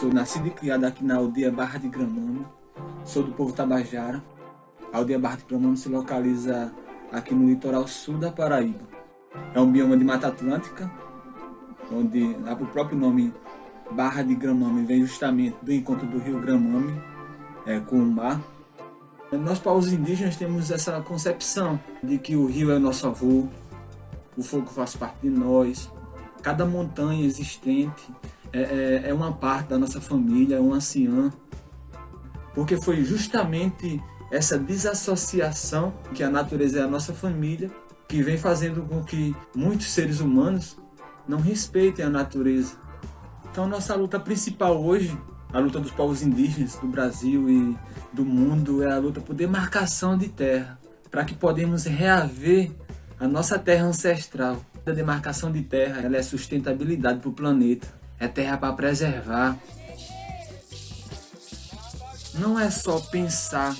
sou nascido e criado aqui na aldeia Barra de Gramame. Sou do povo Tabajara. A aldeia Barra de Gramame se localiza aqui no litoral sul da Paraíba. É um bioma de Mata Atlântica, onde o próprio nome Barra de Gramame vem justamente do encontro do rio Gramame é, com o mar. Nós, povos indígenas, temos essa concepção de que o rio é o nosso avô, o fogo faz parte de nós, cada montanha existente é, é, é uma parte da nossa família, é um anciã, porque foi justamente essa desassociação que a natureza é a nossa família, que vem fazendo com que muitos seres humanos não respeitem a natureza. Então nossa luta principal hoje, a luta dos povos indígenas do Brasil e do mundo, é a luta por demarcação de terra, para que podemos reaver a nossa terra ancestral. A demarcação de terra ela é sustentabilidade para o planeta, é terra para preservar. Não é só pensar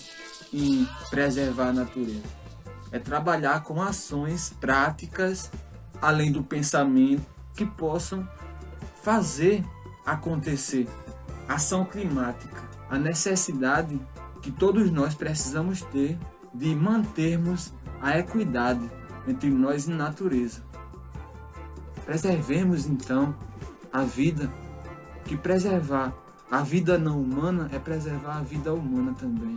em preservar a natureza, é trabalhar com ações práticas, além do pensamento, que possam fazer acontecer. Ação climática, a necessidade que todos nós precisamos ter de mantermos a equidade entre nós e natureza. Preservemos então a vida, que preservar a vida não humana é preservar a vida humana também.